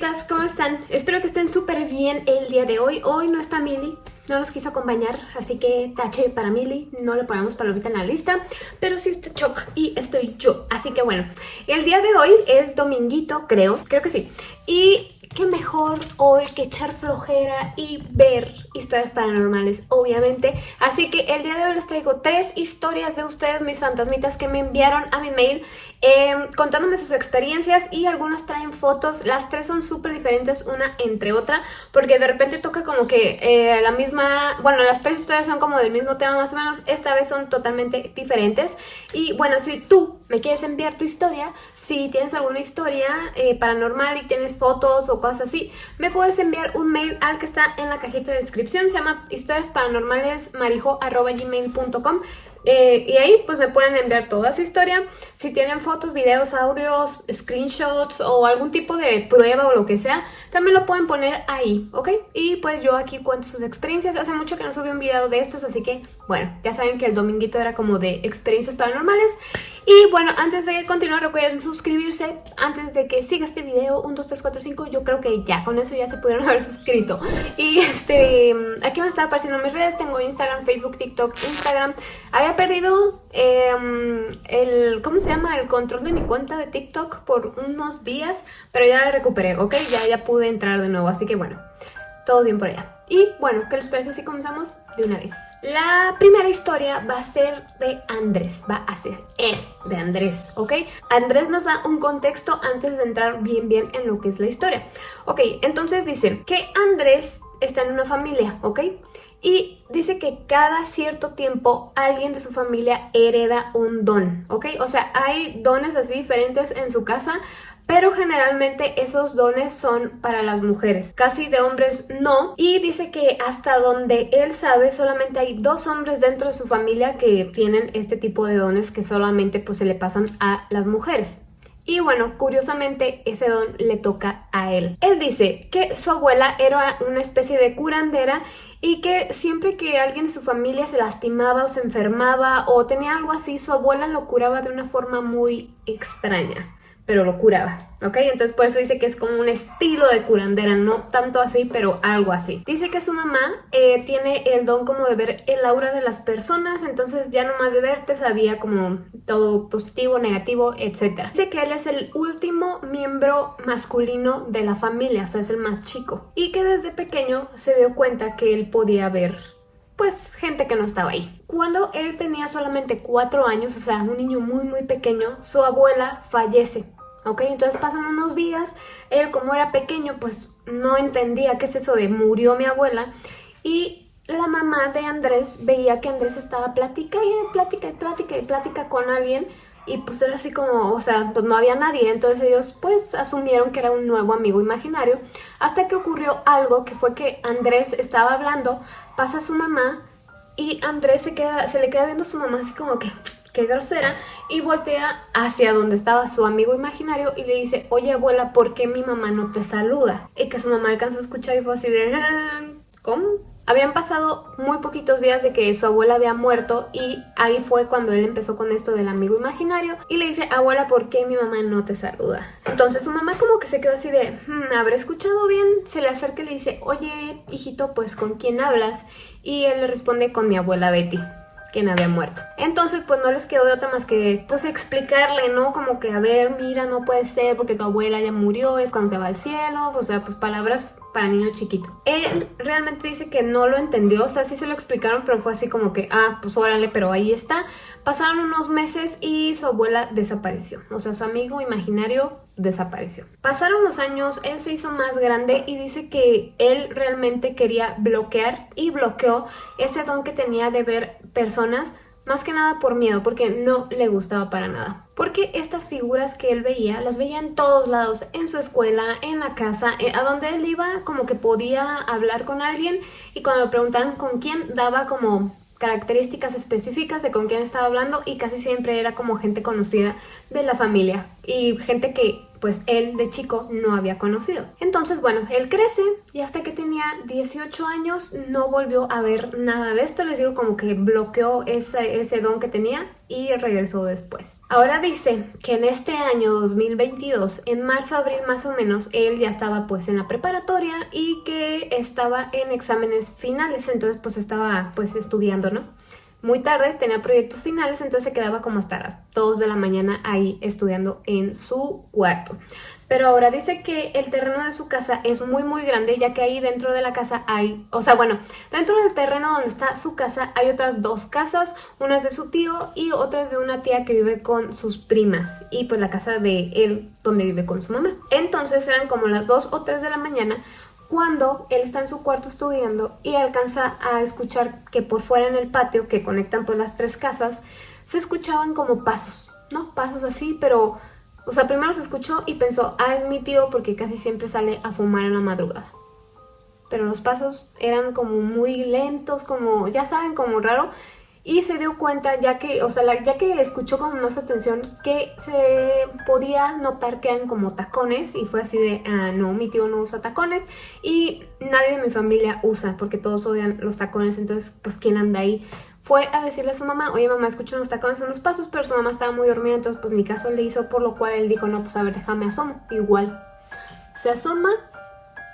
fantasmitas, ¿cómo están? Espero que estén súper bien el día de hoy. Hoy no está Mili, no nos quiso acompañar, así que tache para Mili, no le ponemos palomita en la lista, pero sí está Choc y estoy yo. Así que bueno, el día de hoy es dominguito, creo, creo que sí. Y qué mejor hoy que echar flojera y ver historias paranormales, obviamente. Así que el día de hoy les traigo tres historias de ustedes, mis fantasmitas, que me enviaron a mi mail em, contándome sus experiencias y algunas traen fotos. Las tres son súper diferentes una entre otra porque de repente toca como que eh, la misma... Bueno, las tres historias son como del mismo tema más o menos. Esta vez son totalmente diferentes. Y bueno, si tú me quieres enviar tu historia, si tienes alguna historia eh, paranormal y tienes fotos o cosas así, me puedes enviar un mail al que está en la cajita de descripción, se llama historiasparanormalesmarijo.gmail.com eh, y ahí pues me pueden enviar toda su historia. Si tienen fotos, videos, audios, screenshots o algún tipo de prueba o lo que sea, también lo pueden poner ahí, ¿ok? Y pues yo aquí cuento sus experiencias. Hace mucho que no subí un video de estos, así que bueno, ya saben que el dominguito era como de experiencias paranormales. Y bueno, antes de continuar recuerden suscribirse antes de que siga este video, 1, 2, 3, 4, 5, yo creo que ya, con eso ya se pudieron haber suscrito. Y este, aquí me están apareciendo mis redes, tengo Instagram, Facebook, TikTok, Instagram. Había perdido em, el, ¿cómo se llama? El control de mi cuenta de TikTok por unos días, pero ya la recuperé, ¿ok? Ya, ya pude entrar de nuevo, así que bueno, todo bien por allá. Y bueno, ¿qué les parece si comenzamos de una vez? La primera historia va a ser de Andrés, va a ser, es de Andrés, ¿ok? Andrés nos da un contexto antes de entrar bien bien en lo que es la historia. Ok, entonces dice que Andrés está en una familia, ¿ok? Y dice que cada cierto tiempo alguien de su familia hereda un don, ¿ok? O sea, hay dones así diferentes en su casa, pero generalmente esos dones son para las mujeres, casi de hombres no, y dice que hasta donde él sabe solamente hay dos hombres dentro de su familia que tienen este tipo de dones que solamente pues se le pasan a las mujeres. Y bueno, curiosamente ese don le toca a él. Él dice que su abuela era una especie de curandera y que siempre que alguien de su familia se lastimaba o se enfermaba o tenía algo así, su abuela lo curaba de una forma muy extraña pero lo curaba, ¿ok? Entonces por eso dice que es como un estilo de curandera, no tanto así, pero algo así. Dice que su mamá eh, tiene el don como de ver el aura de las personas, entonces ya nomás de verte sabía como todo positivo, negativo, etc. Dice que él es el último miembro masculino de la familia, o sea, es el más chico. Y que desde pequeño se dio cuenta que él podía ver pues gente que no estaba ahí. Cuando él tenía solamente cuatro años, o sea, un niño muy muy pequeño, su abuela fallece. ¿ok? Entonces pasan unos días, él como era pequeño pues no entendía qué es eso de murió mi abuela y la mamá de Andrés veía que Andrés estaba plática y plática y plática y plática con alguien y pues era así como, o sea, pues no había nadie, entonces ellos pues asumieron que era un nuevo amigo imaginario hasta que ocurrió algo que fue que Andrés estaba hablando, pasa su mamá y Andrés se, queda, se le queda viendo a su mamá así como que qué grosera, y voltea hacia donde estaba su amigo imaginario y le dice, oye abuela, ¿por qué mi mamá no te saluda? Y que su mamá alcanzó a escuchar y fue así de, ¿cómo? Habían pasado muy poquitos días de que su abuela había muerto y ahí fue cuando él empezó con esto del amigo imaginario y le dice, abuela, ¿por qué mi mamá no te saluda? Entonces su mamá como que se quedó así de, hmm, ¿habré escuchado bien? Se le acerca y le dice, oye, hijito, pues ¿con quién hablas? Y él le responde, con mi abuela Betty quien había muerto. Entonces pues no les quedó de otra más que pues explicarle, ¿no? Como que a ver, mira, no puede ser porque tu abuela ya murió, es cuando se va al cielo, o sea, pues palabras para niño chiquito. Él realmente dice que no lo entendió, o sea, sí se lo explicaron, pero fue así como que, ah, pues órale, pero ahí está. Pasaron unos meses y su abuela desapareció, o sea, su amigo imaginario desapareció. Pasaron los años, él se hizo más grande y dice que él realmente quería bloquear y bloqueó ese don que tenía de ver personas más que nada por miedo, porque no le gustaba para nada. Porque estas figuras que él veía, las veía en todos lados, en su escuela, en la casa, eh, a donde él iba como que podía hablar con alguien y cuando le preguntaban con quién, daba como características específicas de con quién estaba hablando y casi siempre era como gente conocida de la familia y gente que pues él de chico no había conocido. Entonces, bueno, él crece y hasta que tenía 18 años no volvió a ver nada de esto. Les digo como que bloqueó ese, ese don que tenía y regresó después. Ahora dice que en este año 2022, en marzo, abril más o menos, él ya estaba pues en la preparatoria y que estaba en exámenes finales, entonces pues estaba pues estudiando, ¿no? Muy tarde, tenía proyectos finales, entonces se quedaba como hasta las 2 de la mañana ahí estudiando en su cuarto. Pero ahora dice que el terreno de su casa es muy muy grande ya que ahí dentro de la casa hay, o sea bueno, dentro del terreno donde está su casa hay otras dos casas, una de su tío y otra de una tía que vive con sus primas y pues la casa de él donde vive con su mamá. Entonces eran como las 2 o 3 de la mañana cuando él está en su cuarto estudiando y alcanza a escuchar que por fuera en el patio, que conectan pues las tres casas, se escuchaban como pasos, ¿no? Pasos así, pero... O sea, primero se escuchó y pensó, ah, es mi tío porque casi siempre sale a fumar en la madrugada. Pero los pasos eran como muy lentos, como, ya saben, como raro y se dio cuenta ya que, o sea, ya que escuchó con más atención que se podía notar que eran como tacones y fue así de, ah, no, mi tío no usa tacones y nadie de mi familia usa porque todos odian los tacones, entonces pues quién anda ahí. Fue a decirle a su mamá, oye mamá, escucho unos tacones, unos pasos, pero su mamá estaba muy dormida, entonces pues mi caso le hizo, por lo cual él dijo, no, pues a ver, déjame asomo, igual. Se asoma,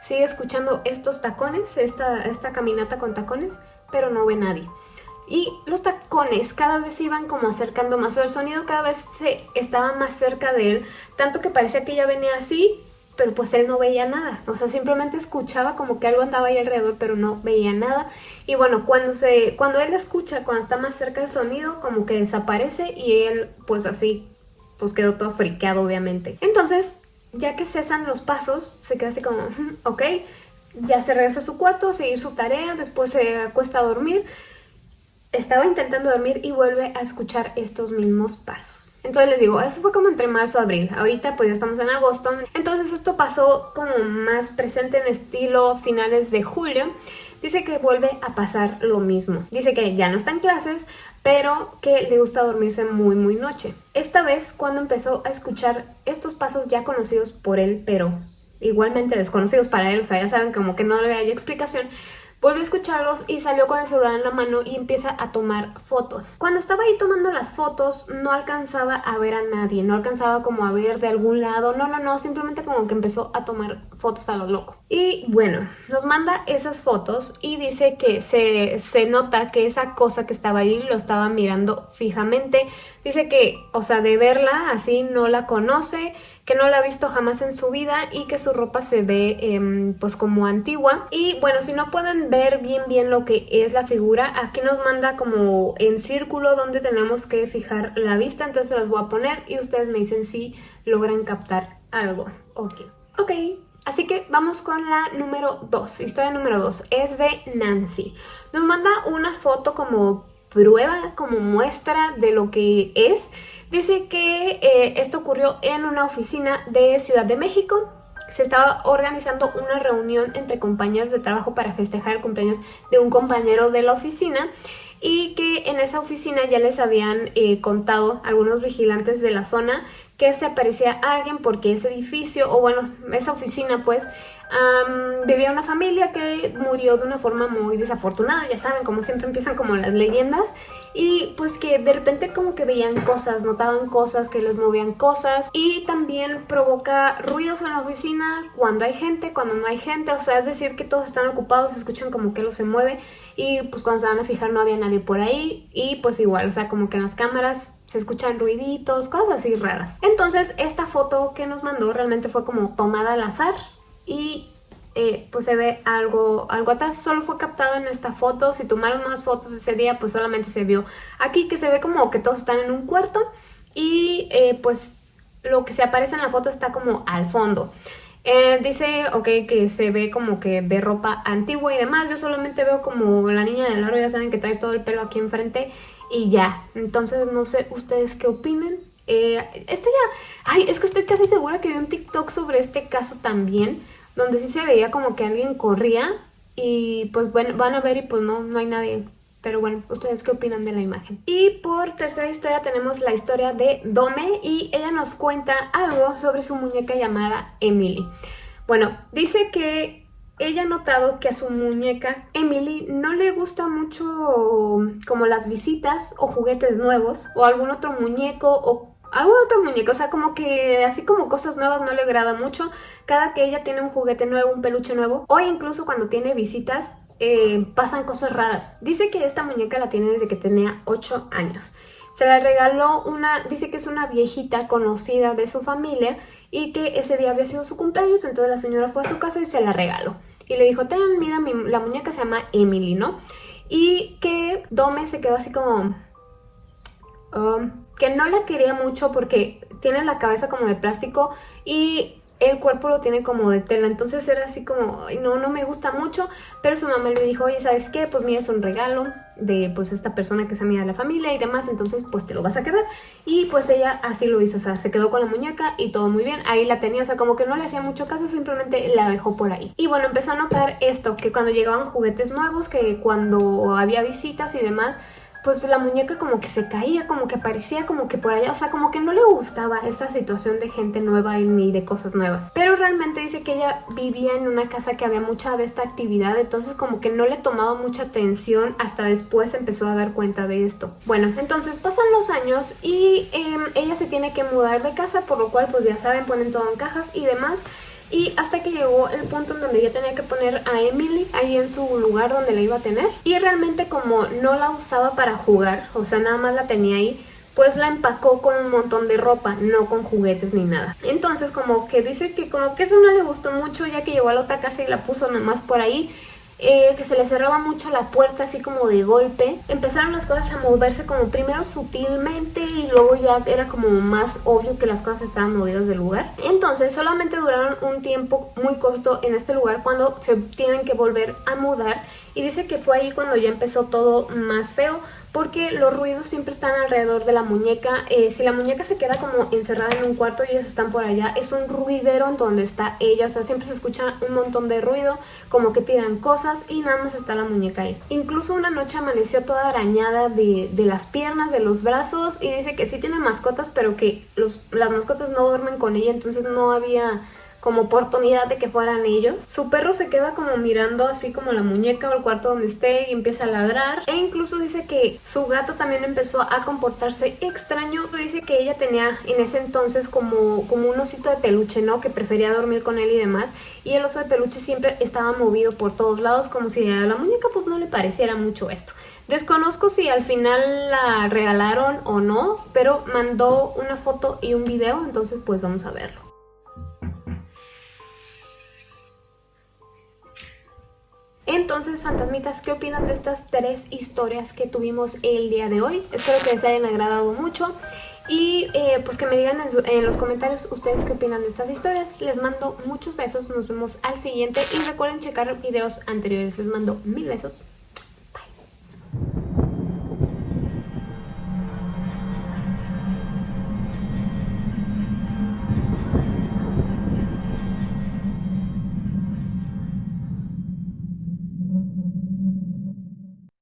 sigue escuchando estos tacones, esta, esta caminata con tacones, pero no ve nadie y los tacones cada vez se iban como acercando más, o el sonido cada vez se estaba más cerca de él, tanto que parecía que ella venía así, pero pues él no veía nada, o sea, simplemente escuchaba como que algo andaba ahí alrededor, pero no veía nada, y bueno, cuando, se, cuando él escucha, cuando está más cerca el sonido, como que desaparece y él pues así, pues quedó todo friqueado obviamente. Entonces, ya que cesan los pasos, se queda así como, ok, ya se regresa a su cuarto, a seguir su tarea, después se acuesta a dormir, estaba intentando dormir y vuelve a escuchar estos mismos pasos. Entonces les digo, eso fue como entre marzo y abril. Ahorita pues ya estamos en agosto. Entonces esto pasó como más presente en estilo finales de julio. Dice que vuelve a pasar lo mismo. Dice que ya no está en clases, pero que le gusta dormirse muy muy noche. Esta vez cuando empezó a escuchar estos pasos ya conocidos por él, pero igualmente desconocidos para él, o sea, ya saben como que no le hay explicación, Volvió a escucharlos y salió con el celular en la mano y empieza a tomar fotos. Cuando estaba ahí tomando las fotos no alcanzaba a ver a nadie, no alcanzaba como a ver de algún lado, no, no, no, simplemente como que empezó a tomar fotos a lo loco. Y bueno, nos manda esas fotos y dice que se, se nota que esa cosa que estaba ahí lo estaba mirando fijamente. Dice que, o sea, de verla así no la conoce, que no la ha visto jamás en su vida y que su ropa se ve em, pues como antigua. Y bueno, si no pueden ver bien bien lo que es la figura, aquí nos manda como en círculo donde tenemos que fijar la vista, entonces las voy a poner y ustedes me dicen si logran captar algo. Ok, ok. Así que vamos con la número 2, historia número 2, es de Nancy. Nos manda una foto como prueba, como muestra de lo que es. Dice que eh, esto ocurrió en una oficina de Ciudad de México. Se estaba organizando una reunión entre compañeros de trabajo para festejar el cumpleaños de un compañero de la oficina y que en esa oficina ya les habían eh, contado algunos vigilantes de la zona que se aparecía alguien porque ese edificio, o bueno, esa oficina pues, vivía una familia que murió de una forma muy desafortunada, ya saben, como siempre empiezan como las leyendas, y pues que de repente como que veían cosas, notaban cosas, que les movían cosas, y también provoca ruidos en la oficina cuando hay gente, cuando no hay gente, o sea, es decir que todos están ocupados, escuchan como que algo se mueve, y pues cuando se van a fijar no había nadie por ahí, y pues igual, o sea, como que en las cámaras se escuchan ruiditos, cosas así raras. Entonces esta foto que nos mandó realmente fue como tomada al azar y eh, pues se ve algo, algo atrás, solo fue captado en esta foto, si tomaron más fotos ese día pues solamente se vio aquí que se ve como que todos están en un cuarto y eh, pues lo que se aparece en la foto está como al fondo. Eh, dice, ok, que se ve como que de ropa antigua y demás. Yo solamente veo como la niña del aro, ya saben que trae todo el pelo aquí enfrente y ya. Entonces no sé ustedes qué opinen. Eh, esto ya... Ay, es que estoy casi segura que vi un TikTok sobre este caso también, donde sí se veía como que alguien corría y pues bueno, van a ver y pues no, no hay nadie Pero bueno, ¿ustedes qué opinan de la imagen? Y por tercera historia tenemos la historia de Dome y ella nos cuenta algo sobre su muñeca llamada Emily. Bueno, dice que ella ha notado que a su muñeca Emily no le gusta mucho como las visitas o juguetes nuevos o algún otro muñeco o algún otro muñeco, o sea, como que así como cosas nuevas no le agrada mucho. Cada que ella tiene un juguete nuevo, un peluche nuevo, o incluso cuando tiene visitas, eh, pasan cosas raras. Dice que esta muñeca la tiene desde que tenía 8 años. Se la regaló una, dice que es una viejita conocida de su familia y que ese día había sido su cumpleaños, entonces la señora fue a su casa y se la regaló. Y le dijo, ten, mira, la muñeca se llama Emily, ¿no? Y que Dome se quedó así como... Um, que no la quería mucho porque tiene la cabeza como de plástico y el cuerpo lo tiene como de tela, entonces era así como, no, no me gusta mucho, pero su mamá le dijo, oye, ¿sabes qué? Pues mira, es un regalo de pues esta persona que es amiga de la familia y demás, entonces pues te lo vas a quedar. Y pues ella así lo hizo, o sea, se quedó con la muñeca y todo muy bien, ahí la tenía, o sea, como que no le hacía mucho caso, simplemente la dejó por ahí. Y bueno, empezó a notar esto, que cuando llegaban juguetes nuevos, que cuando había visitas y demás, pues la muñeca como que se caía, como que parecía como que por allá, o sea, como que no le gustaba esta situación de gente nueva ni de cosas nuevas. Pero realmente dice que ella vivía en una casa que había mucha de esta actividad, entonces como que no le tomaba mucha atención, hasta después empezó a dar cuenta de esto. Bueno, entonces pasan los años y em, ella se tiene que mudar de casa, por lo cual pues ya saben, ponen todo en cajas y demás. Y hasta que llegó el punto en donde ya tenía que poner a Emily ahí en su lugar donde la iba a tener. Y realmente como no la usaba para jugar, o sea, nada más la tenía ahí, pues la empacó con un montón de ropa, no con juguetes ni nada. Entonces como que dice que como que eso no le gustó mucho ya que llegó a la otra casa y la puso nomás por ahí eh, que se le cerraba mucho la puerta así como de golpe. Empezaron las cosas a moverse como primero sutilmente y luego ya era como más obvio que las cosas estaban movidas del lugar. Entonces solamente duraron un tiempo muy corto en este lugar cuando se tienen que volver a mudar y dice que fue ahí cuando ya empezó todo más feo porque los ruidos siempre están alrededor de la muñeca. Eh, si la muñeca se queda como encerrada en un cuarto y ellos están por allá, es un ruidero en donde está ella. O sea, siempre se escucha un montón de ruido, como que tiran cosas y nada más está la muñeca ahí. Incluso una noche amaneció toda arañada de, las piernas, de los brazos y dice que sí tiene mascotas, pero que los, las mascotas no duermen con ella, entonces no había como oportunidad de que fueran ellos. Su perro se queda como mirando así como la muñeca o el cuarto donde esté y empieza a ladrar. E incluso dice que su gato también empezó a comportarse extraño. Dice que ella tenía en ese entonces como, como un osito de peluche, ¿no? Que prefería dormir con él y demás. Y el oso de peluche siempre estaba movido por todos lados como si a la muñeca pues no le pareciera mucho esto. Desconozco si al final la regalaron o no, pero mandó una foto y un video, entonces pues vamos a verlo. Entonces, fantasmitas, ¿qué opinan de estas tres historias que tuvimos el día de hoy? Espero que les hayan agradado mucho y eh, pues que me digan en, en, los comentarios ustedes qué opinan de estas historias. Les mando muchos besos, nos vemos al siguiente y recuerden checar videos anteriores. Les mando mil besos.